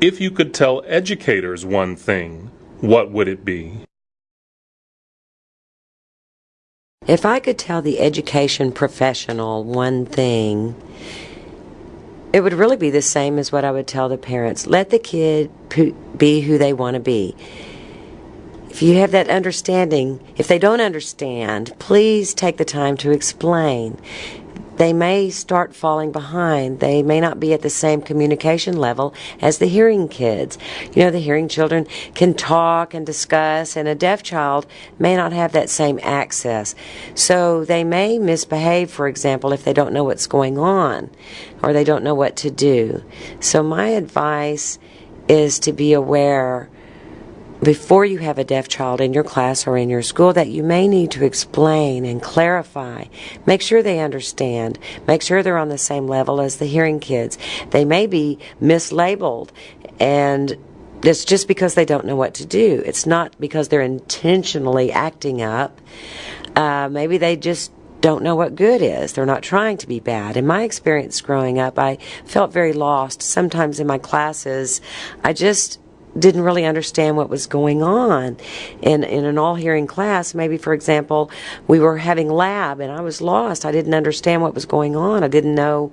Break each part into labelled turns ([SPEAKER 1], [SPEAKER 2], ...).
[SPEAKER 1] If you could tell educators one thing, what would it be?
[SPEAKER 2] If I could tell the education professional one thing, it would really be the same as what I would tell the parents. Let the kid be who they want to be. If you have that understanding, if they don't understand, please take the time to explain they may start falling behind. They may not be at the same communication level as the hearing kids. You know, the hearing children can talk and discuss, and a deaf child may not have that same access. So they may misbehave, for example, if they don't know what's going on or they don't know what to do. So my advice is to be aware before you have a deaf child in your class or in your school that you may need to explain and clarify. Make sure they understand. Make sure they're on the same level as the hearing kids. They may be mislabeled and it's just because they don't know what to do. It's not because they're intentionally acting up. Uh, maybe they just don't know what good is. They're not trying to be bad. In my experience growing up, I felt very lost. Sometimes in my classes, I just didn't really understand what was going on. In in an all hearing class maybe for example we were having lab and I was lost. I didn't understand what was going on. I didn't know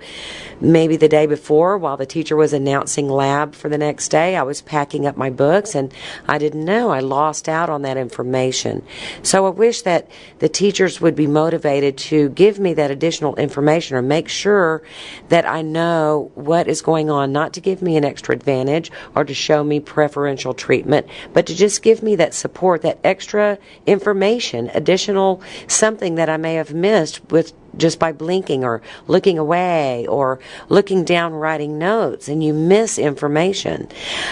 [SPEAKER 2] maybe the day before while the teacher was announcing lab for the next day I was packing up my books and I didn't know. I lost out on that information. So I wish that the teachers would be motivated to give me that additional information or make sure that I know what is going on not to give me an extra advantage or to show me preference preferential treatment, but to just give me that support, that extra information, additional something that I may have missed with just by blinking or looking away or looking down writing notes and you miss information.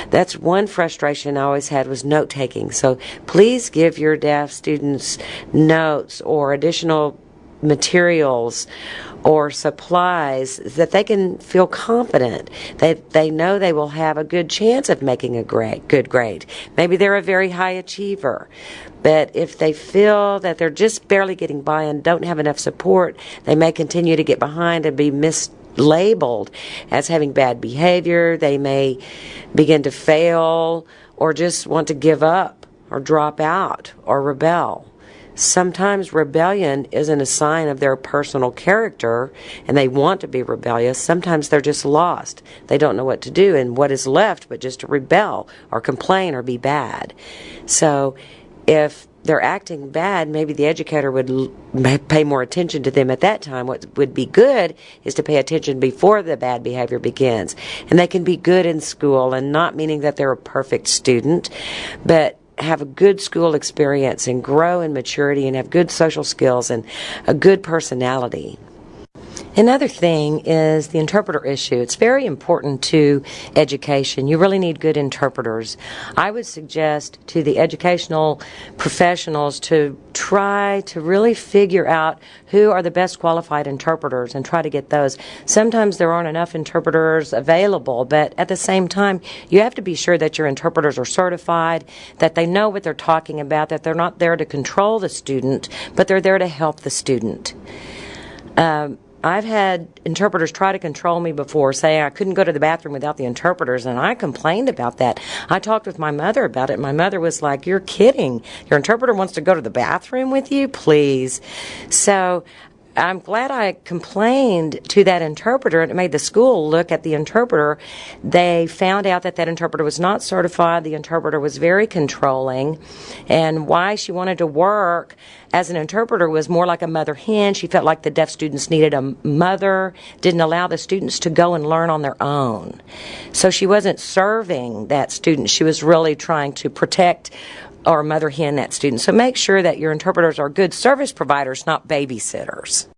[SPEAKER 2] That's one frustration I always had was note taking. So please give your deaf students notes or additional materials or supplies that they can feel confident that they know they will have a good chance of making a great good grade. Maybe they're a very high achiever, but if they feel that they're just barely getting by and don't have enough support, they may continue to get behind and be mislabeled as having bad behavior. They may begin to fail or just want to give up or drop out or rebel. Sometimes rebellion isn't a sign of their personal character and they want to be rebellious. Sometimes they're just lost. They don't know what to do and what is left but just to rebel or complain or be bad. So if they're acting bad, maybe the educator would pay more attention to them at that time. What would be good is to pay attention before the bad behavior begins. And they can be good in school and not meaning that they're a perfect student, but have a good school experience and grow in maturity and have good social skills and a good personality. Another thing is the interpreter issue. It's very important to education. You really need good interpreters. I would suggest to the educational professionals to try to really figure out who are the best qualified interpreters and try to get those. Sometimes there aren't enough interpreters available, but at the same time, you have to be sure that your interpreters are certified, that they know what they're talking about, that they're not there to control the student, but they're there to help the student. Um, I've had interpreters try to control me before, saying I couldn't go to the bathroom without the interpreters, and I complained about that. I talked with my mother about it. My mother was like, You're kidding. Your interpreter wants to go to the bathroom with you? Please. So I'm glad I complained to that interpreter and it made the school look at the interpreter. They found out that that interpreter was not certified. The interpreter was very controlling. And why she wanted to work as an interpreter was more like a mother hen. She felt like the deaf students needed a mother, didn't allow the students to go and learn on their own. So she wasn't serving that student. She was really trying to protect or mother hen that student. So make sure that your interpreters are good service providers, not babysitters.